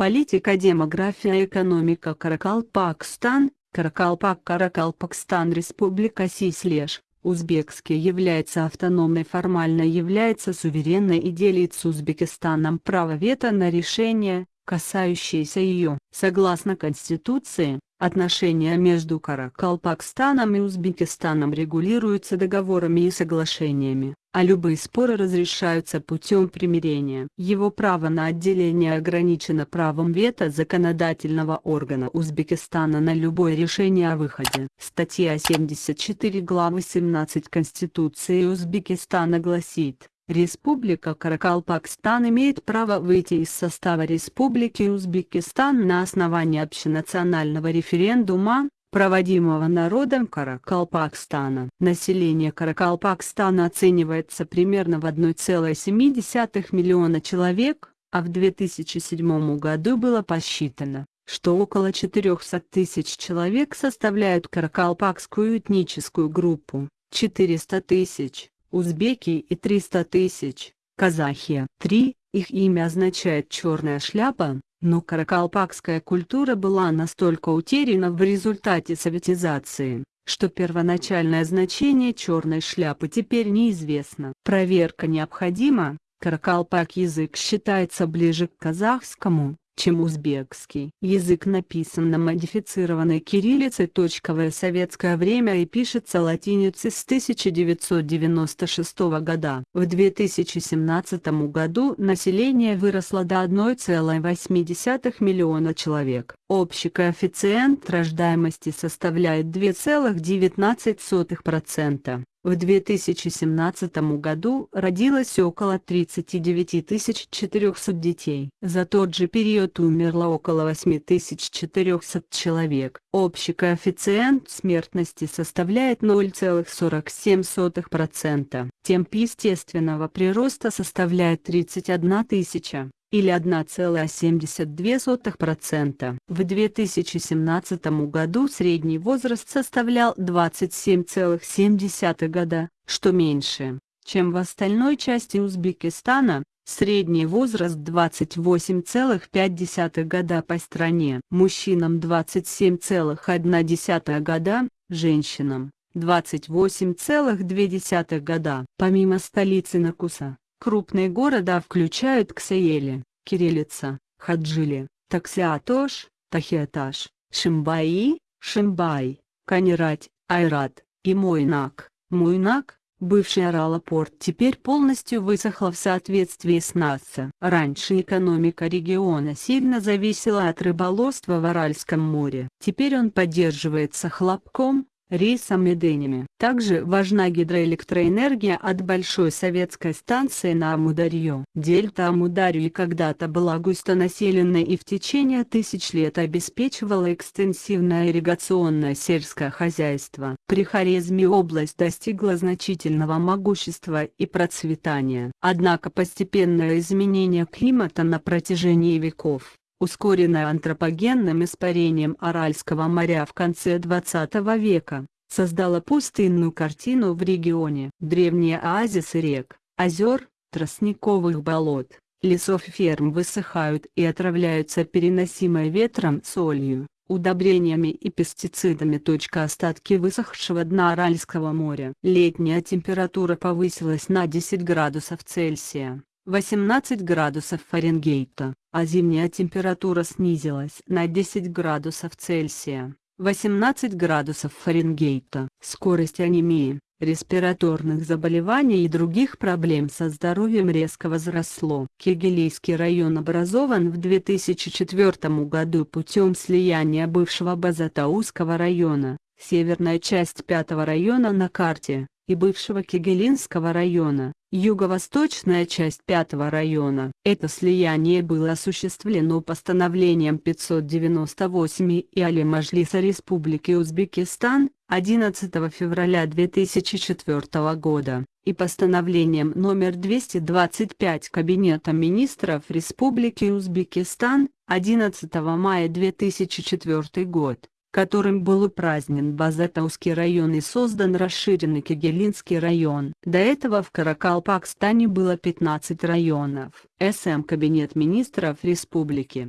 Политика, демография, экономика Каракалпакстан, Каракалпак, Каракалпакстан, Республика Сислеш, Узбекский является автономной формально является суверенной и делит с Узбекистаном право вето на решение, касающиеся ее. Согласно Конституции, отношения между Каракалпакстаном и Узбекистаном регулируются договорами и соглашениями, а любые споры разрешаются путем примирения. Его право на отделение ограничено правом вето законодательного органа Узбекистана на любое решение о выходе. Статья 74 главы 17 Конституции Узбекистана гласит, Республика Каракалпакстан имеет право выйти из состава Республики Узбекистан на основании общенационального референдума, проводимого народом Каракалпакстана. Население Каракалпакстана оценивается примерно в 1,7 миллиона человек, а в 2007 году было посчитано, что около 400 тысяч человек составляют каракалпакскую этническую группу, 400 тысяч узбеки и 300 тысяч, казахи. 3. Их имя означает «черная шляпа», но каракалпакская культура была настолько утеряна в результате советизации, что первоначальное значение черной шляпы теперь неизвестно. Проверка необходима, каракалпак язык считается ближе к казахскому, чем узбекский. Язык написан на модифицированной кириллице. В советское время и пишется латиницей с 1996 года. В 2017 году население выросло до 1,8 миллиона человек. Общий коэффициент рождаемости составляет 2,19%. В 2017 году родилось около 39 400 детей. За тот же период умерло около 8400 человек. Общий коэффициент смертности составляет 0,47%. Темп естественного прироста составляет 31 тысяча или 1,72%. В 2017 году средний возраст составлял 27,7 года, что меньше, чем в остальной части Узбекистана, средний возраст 28,5 года по стране, мужчинам 27,1 года, женщинам 28,2 года. Помимо столицы Накуса, Крупные города включают Ксаели, Кириллица, Хаджили, Таксиатош, Тахиаташ, Шимбаи, Шимбай, Канирать, Айрат и Мойнак. Мойнак, бывший Аралапорт теперь полностью высохла в соответствии с НАСА. Раньше экономика региона сильно зависела от рыболовства в Аральском море. Теперь он поддерживается хлопком, рейсом и Денями. Также важна гидроэлектроэнергия от большой советской станции на Амударью. Дельта Амударьи когда-то была густонаселенной и в течение тысяч лет обеспечивала экстенсивное ирригационное сельское хозяйство. При Хорезме область достигла значительного могущества и процветания. Однако постепенное изменение климата на протяжении веков ускоренная антропогенным испарением Аральского моря в конце 20 века, создала пустынную картину в регионе. Древние оазисы рек, озер, тростниковых болот, лесов и ферм высыхают и отравляются переносимой ветром солью, удобрениями и пестицидами. Остатки высохшего дна Аральского моря. Летняя температура повысилась на 10 градусов Цельсия. 18 градусов Фаренгейта, а зимняя температура снизилась на 10 градусов Цельсия, 18 градусов Фаренгейта. Скорость анемии, респираторных заболеваний и других проблем со здоровьем резко возросло. Кегелийский район образован в 2004 году путем слияния бывшего Базатауского района, северная часть пятого района на карте, и бывшего Кегелинского района, юго-восточная часть пятого района. Это слияние было осуществлено постановлением 598 и Али Мажлиса Республики Узбекистан 11 февраля 2004 года и постановлением номер 225 Кабинета министров Республики Узбекистан 11 мая 2004 год которым был упразднен Базатаускый район и создан расширенный Кегелинский район. До этого в Каракалпакстане было 15 районов. СМ Кабинет министров республики